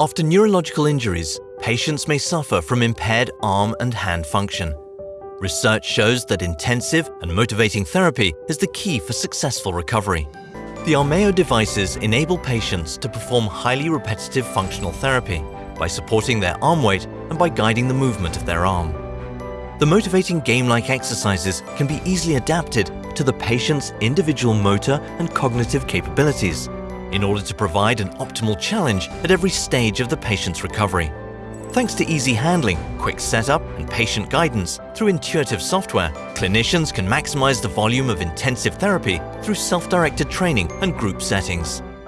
After neurological injuries, patients may suffer from impaired arm and hand function. Research shows that intensive and motivating therapy is the key for successful recovery. The Armeo devices enable patients to perform highly repetitive functional therapy by supporting their arm weight and by guiding the movement of their arm. The motivating game-like exercises can be easily adapted to the patient's individual motor and cognitive capabilities in order to provide an optimal challenge at every stage of the patient's recovery. Thanks to easy handling, quick setup and patient guidance through intuitive software, clinicians can maximize the volume of intensive therapy through self-directed training and group settings.